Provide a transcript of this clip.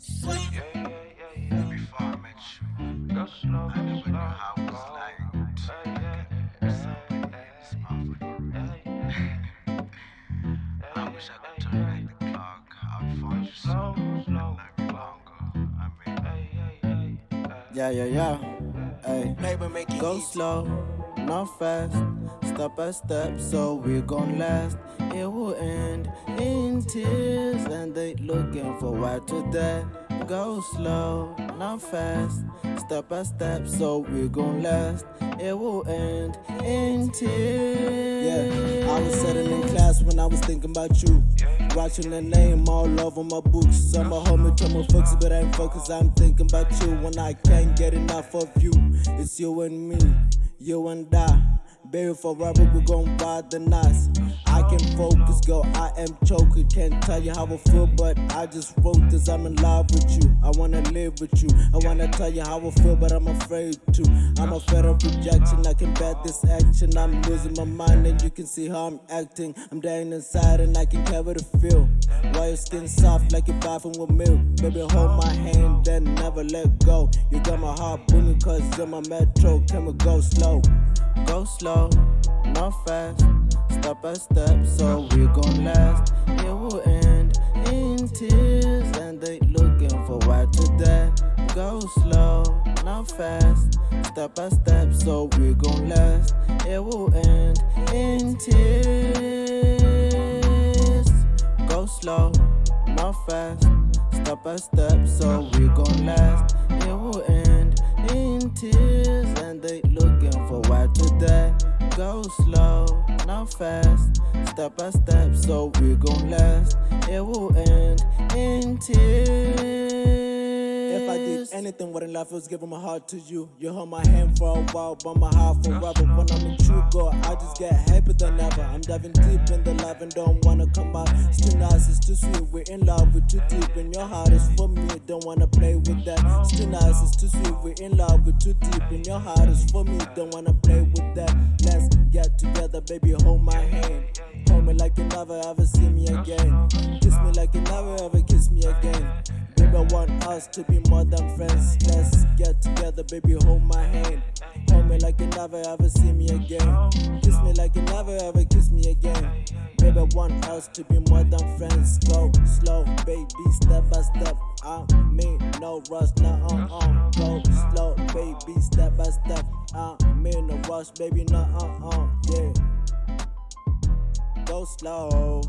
Yeah, yeah, yeah, yeah. Before I met you, Go slow, I never slow. knew how it was like to Hey, yeah, at something in this motherfucker. hey, I wish I could turn back the clock. I'd find you sooner and love longer. I mean, hey, hey, hey, hey. Yeah, yeah, yeah. Hey, Neighbor make it go easy. slow, not fast. Step by step, so we gon' last. It will end in tears, and they looking for why to that. Go slow, not fast. Step by step, so we gon' last. It will end in tears. Yeah, I was sitting in class when I was thinking about you. Watching the name all over my books. Some a hold me to my focus, but I ain't focused. I'm thinking about you when I can't get enough of you. It's you and me, you and I. Baby, forever we gon' ride the nights. I can focus, girl. I am choking. Can't tell you how I feel, but I just wrote this. I'm in love with you. I wanna live with you. I wanna tell you how I feel, but I'm afraid to. I'm afraid of rejection. I can bet this action. I'm losing my mind, and you can see how I'm acting. I'm dying inside, and I can carry the feel. Why your skin soft like you're bathing with milk? Baby, hold my hand, then never let go. You got my heart booming, cause you're my metro. Can we go slow? Go slow, not fast. Step by step, so we gon' last. It will end in tears, and they looking for why to that. Go slow, not fast. Step by step, so we gon' last. It will end in tears. Go slow, not fast. Step by step, so we gon' last. It will end in tears, and they looking for why to that. Go slow, not fast. Step by step, so we gon' last. It will end in tears. Anything in life, was giving my heart to you. You hold my hand for a while, but my heart forever. When I'm in true girl, I just get happier than ever. I'm diving deep in the love and don't wanna come out. It's too nice, it's too sweet. We're in love, we're too deep, and your heart is for me. Don't wanna play with that. It's too nice, it's too sweet. We're in love, we're too deep, and your heart is for me. Don't wanna play with that. Let's get together, baby. Hold my hand. Hold me like you never ever see me again. Kiss me like you never ever kiss me again. Baby, I want us to be more than friends. Let's get together, baby. Hold my hand. Hold me like you never ever see me again. Kiss me like you never ever kiss me again. Baby, I want us to be more than friends. Go slow, baby, step by step. I mean, no rush, nah, uh, uh. Go slow, baby, step by step. I mean, no rush, baby, nah, uh, uh. Yeah. Go slow,